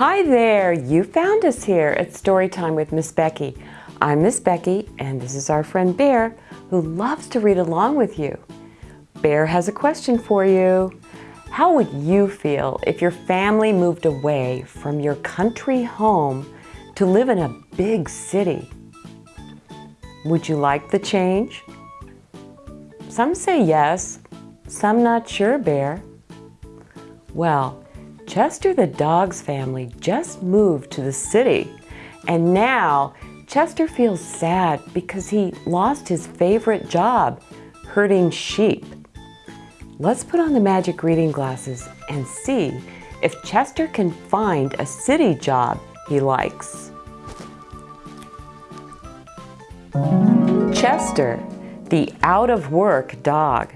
Hi there, you found us here at Storytime with Miss Becky. I'm Miss Becky and this is our friend Bear who loves to read along with you. Bear has a question for you. How would you feel if your family moved away from your country home to live in a big city? Would you like the change? Some say yes, some not sure, Bear. Well, Chester the dog's family just moved to the city and now Chester feels sad because he lost his favorite job, herding sheep. Let's put on the magic reading glasses and see if Chester can find a city job he likes. Chester, the Out-of-Work Dog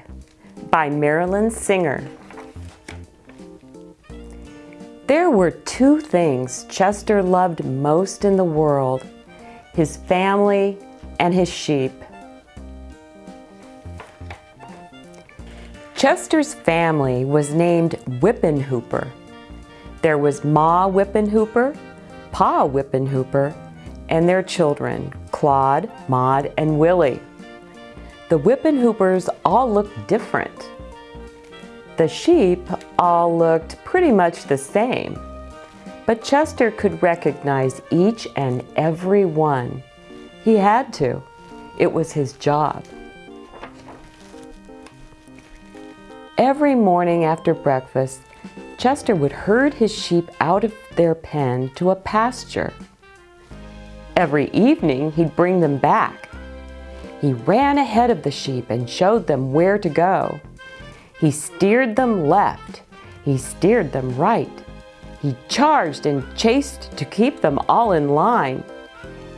by Marilyn Singer. There were two things Chester loved most in the world, his family and his sheep. Chester's family was named Whippenhooper. There was Ma Whippenhooper, Pa Whippenhooper, and their children, Claude, Maud, and Willie. The Whippenhoopers all looked different. The sheep all looked pretty much the same, but Chester could recognize each and every one. He had to. It was his job. Every morning after breakfast, Chester would herd his sheep out of their pen to a pasture. Every evening, he'd bring them back. He ran ahead of the sheep and showed them where to go. He steered them left. He steered them right. He charged and chased to keep them all in line.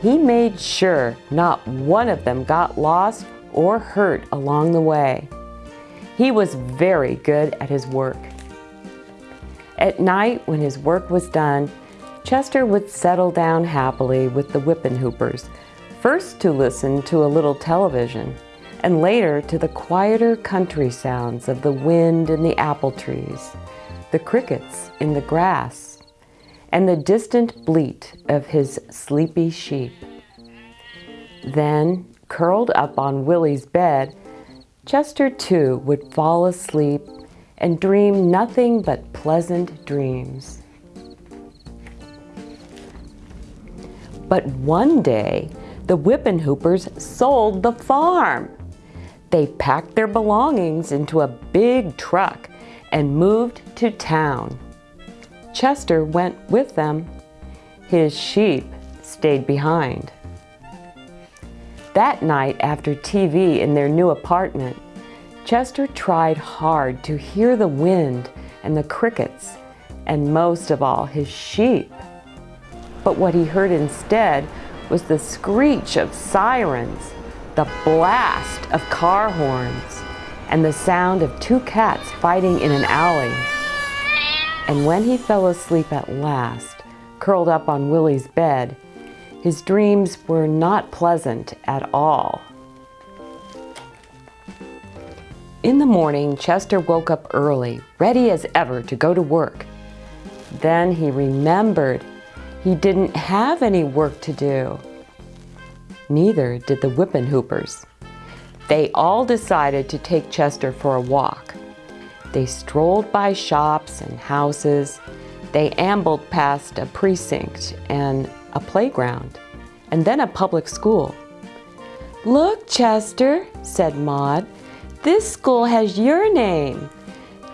He made sure not one of them got lost or hurt along the way. He was very good at his work. At night, when his work was done, Chester would settle down happily with the Whippenhoopers, first to listen to a little television, and later to the quieter country sounds of the wind in the apple trees, the crickets in the grass, and the distant bleat of his sleepy sheep. Then, curled up on Willie's bed, Chester too would fall asleep and dream nothing but pleasant dreams. But one day, the Whippenhoopers sold the farm. They packed their belongings into a big truck and moved to town. Chester went with them. His sheep stayed behind. That night after TV in their new apartment, Chester tried hard to hear the wind and the crickets and most of all his sheep. But what he heard instead was the screech of sirens the blast of car horns, and the sound of two cats fighting in an alley. And when he fell asleep at last, curled up on Willie's bed, his dreams were not pleasant at all. In the morning, Chester woke up early, ready as ever to go to work. Then he remembered he didn't have any work to do. Neither did the Whippenhoopers. They all decided to take Chester for a walk. They strolled by shops and houses. They ambled past a precinct and a playground, and then a public school. Look, Chester, said Maud, this school has your name.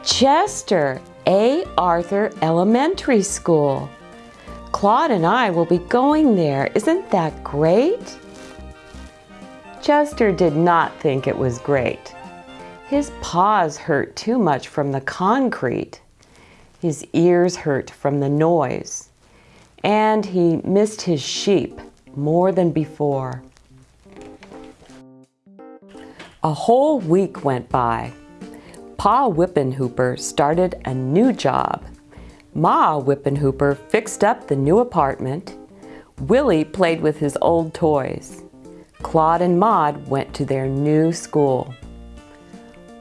Chester A. Arthur Elementary School. Claude and I will be going there. Isn't that great? Chester did not think it was great. His paws hurt too much from the concrete. His ears hurt from the noise. And he missed his sheep more than before. A whole week went by. Pa Whippenhooper started a new job. Ma Whippenhooper fixed up the new apartment. Willie played with his old toys. Claude and Maud went to their new school.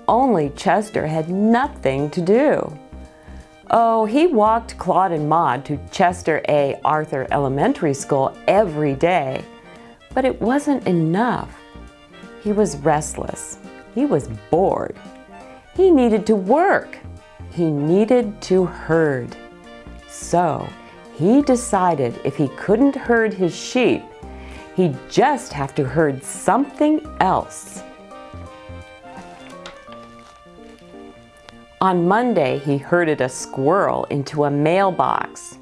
Only Chester had nothing to do. Oh, he walked Claude and Maud to Chester A. Arthur Elementary School every day, but it wasn't enough. He was restless. He was bored. He needed to work. He needed to herd. So he decided if he couldn't herd his sheep, he'd just have to herd something else. On Monday, he herded a squirrel into a mailbox.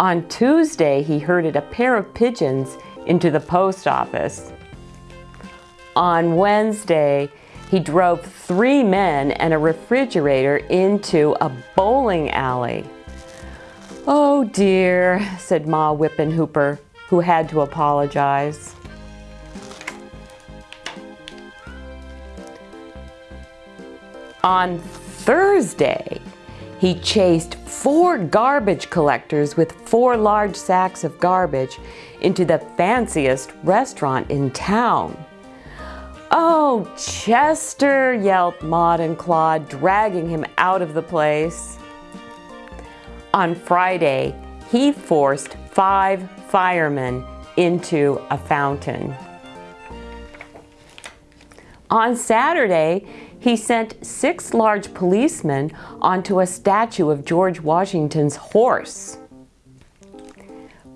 On Tuesday, he herded a pair of pigeons into the post office. On Wednesday, he drove three men and a refrigerator into a bowling alley. Oh dear, said Ma Whippenhooper, who had to apologize. On Thursday, he chased four garbage collectors with four large sacks of garbage into the fanciest restaurant in town. Oh, Chester, yelped Maud and Claude, dragging him out of the place. On Friday, he forced five firemen into a fountain. On Saturday, he sent six large policemen onto a statue of George Washington's horse.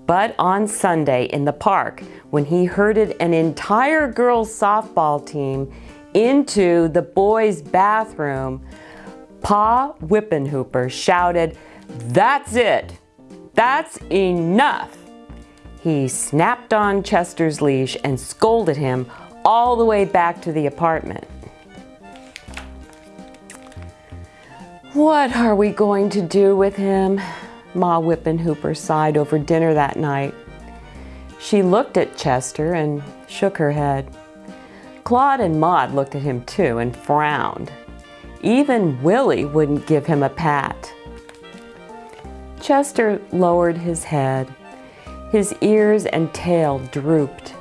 But on Sunday in the park, when he herded an entire girls' softball team into the boys' bathroom, Pa Whippenhooper shouted, That's it! That's enough! He snapped on Chester's leash and scolded him all the way back to the apartment. What are we going to do with him? Ma Whippenhooper sighed over dinner that night. She looked at Chester and shook her head. Claude and Maud looked at him too and frowned. Even Willie wouldn't give him a pat. Chester lowered his head. His ears and tail drooped.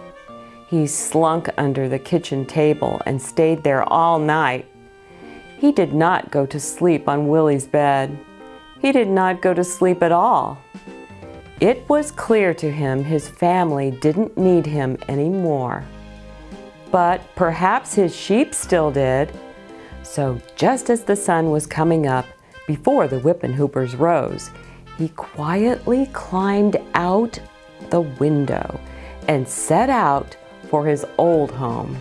He slunk under the kitchen table and stayed there all night he did not go to sleep on Willie's bed. He did not go to sleep at all. It was clear to him his family didn't need him anymore. But perhaps his sheep still did. So just as the sun was coming up, before the Whippenhoopers rose, he quietly climbed out the window and set out for his old home.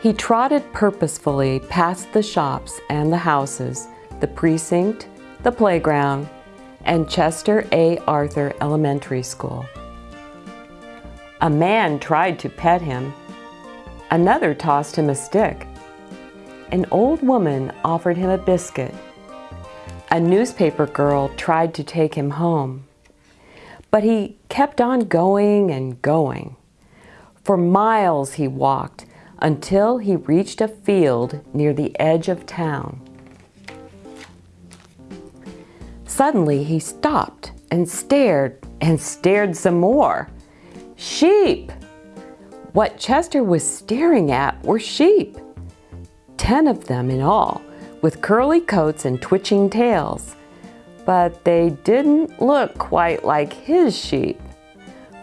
He trotted purposefully past the shops and the houses, the precinct, the playground, and Chester A. Arthur Elementary School. A man tried to pet him. Another tossed him a stick. An old woman offered him a biscuit. A newspaper girl tried to take him home. But he kept on going and going. For miles he walked, until he reached a field near the edge of town. Suddenly he stopped and stared and stared some more. Sheep! What Chester was staring at were sheep. Ten of them in all, with curly coats and twitching tails. But they didn't look quite like his sheep.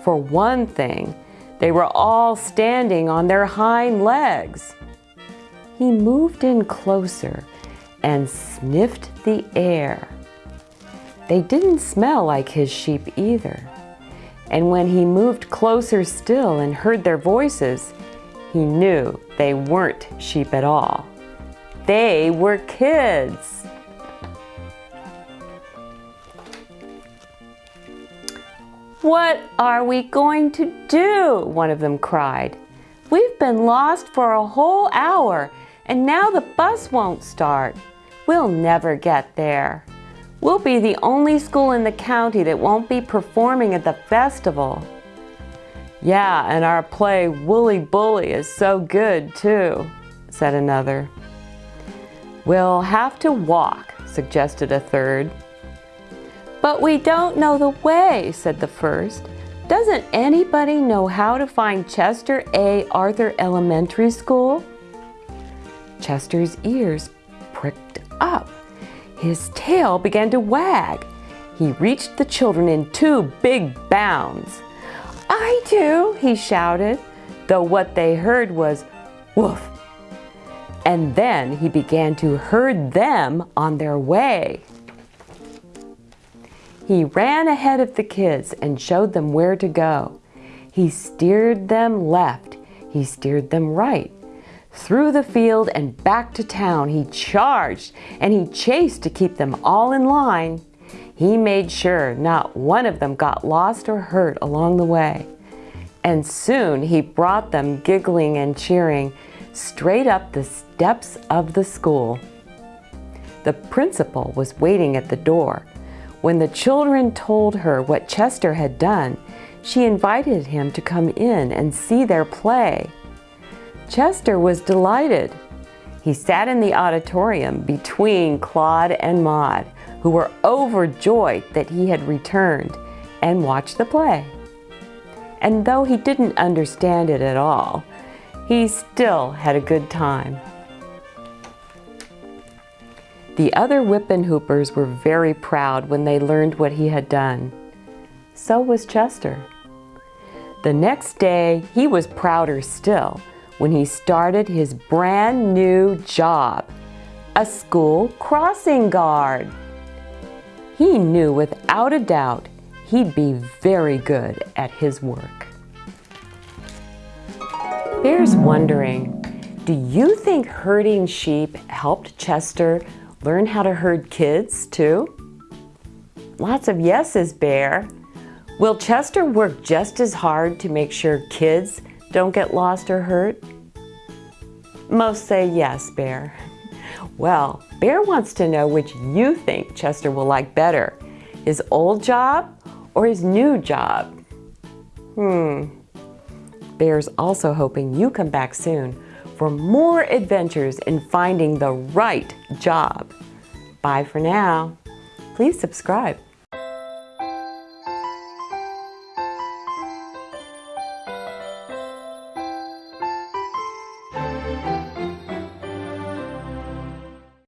For one thing, they were all standing on their hind legs. He moved in closer and sniffed the air. They didn't smell like his sheep either. And when he moved closer still and heard their voices, he knew they weren't sheep at all. They were kids. What are we going to do? One of them cried. We've been lost for a whole hour and now the bus won't start. We'll never get there. We'll be the only school in the county that won't be performing at the festival. Yeah, and our play Wooly Bully is so good too, said another. We'll have to walk, suggested a third. But we don't know the way, said the first. Doesn't anybody know how to find Chester A. Arthur Elementary School? Chester's ears pricked up. His tail began to wag. He reached the children in two big bounds. I do, he shouted, though what they heard was woof. And then he began to herd them on their way. He ran ahead of the kids and showed them where to go. He steered them left. He steered them right. Through the field and back to town he charged and he chased to keep them all in line. He made sure not one of them got lost or hurt along the way. And soon he brought them giggling and cheering straight up the steps of the school. The principal was waiting at the door. When the children told her what Chester had done, she invited him to come in and see their play. Chester was delighted. He sat in the auditorium between Claude and Maud, who were overjoyed that he had returned, and watched the play. And though he didn't understand it at all, he still had a good time. The other Whippenhoopers were very proud when they learned what he had done. So was Chester. The next day, he was prouder still when he started his brand new job, a school crossing guard. He knew without a doubt he'd be very good at his work. Bear's wondering, do you think herding sheep helped Chester Learn how to herd kids too? Lots of yeses, Bear. Will Chester work just as hard to make sure kids don't get lost or hurt? Most say yes, Bear. Well, Bear wants to know which you think Chester will like better, his old job or his new job? Hmm. Bear's also hoping you come back soon for more adventures in finding the right job. Bye for now. Please subscribe.